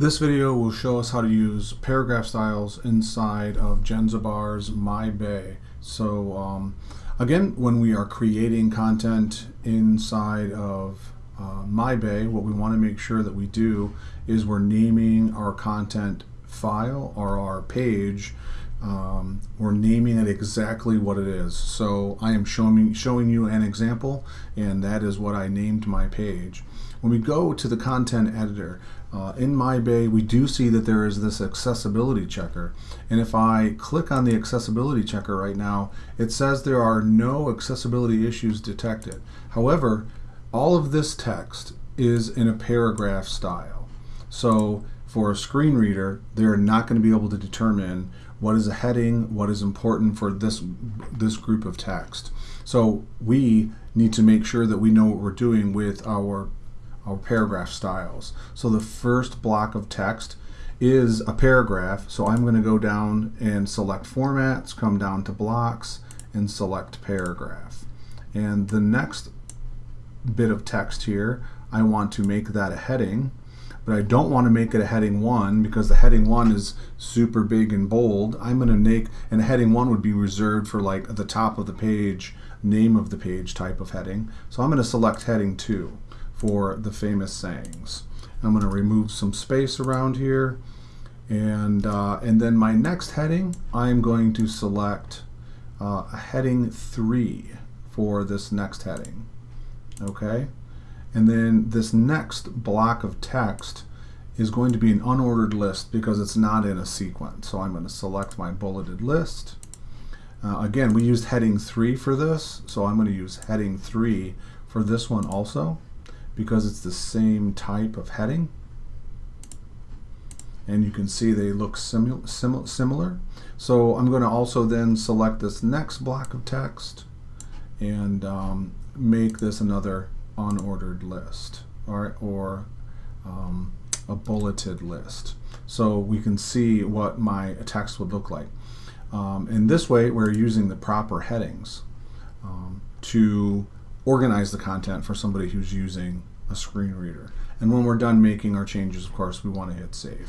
This video will show us how to use paragraph styles inside of Jenzabar's MyBay. So um, again, when we are creating content inside of uh, MyBay, what we want to make sure that we do is we're naming our content file or our page um, we're naming it exactly what it is. So I am showing, showing you an example and that is what I named my page. When we go to the content editor, uh, in MyBay we do see that there is this accessibility checker and if I click on the accessibility checker right now it says there are no accessibility issues detected. However, all of this text is in a paragraph style. So for a screen reader, they're not going to be able to determine what is a heading, what is important for this, this group of text. So we need to make sure that we know what we're doing with our, our paragraph styles. So the first block of text is a paragraph. So I'm going to go down and select formats, come down to blocks, and select paragraph. And the next bit of text here, I want to make that a heading but I don't want to make it a heading 1 because the heading 1 is super big and bold. I'm going to make, and heading 1 would be reserved for like the top of the page, name of the page type of heading. So I'm going to select heading 2 for the famous sayings. I'm going to remove some space around here. And, uh, and then my next heading, I'm going to select uh, a heading 3 for this next heading. Okay? And then this next block of text is going to be an unordered list because it's not in a sequence. So I'm going to select my bulleted list. Uh, again, we used heading 3 for this, so I'm going to use heading 3 for this one also because it's the same type of heading. And you can see they look simu sim similar. So I'm going to also then select this next block of text and um, make this another unordered list or, or um, a bulleted list. So we can see what my text would look like. Um, in this way, we're using the proper headings um, to organize the content for somebody who's using a screen reader. And when we're done making our changes, of course, we want to hit save.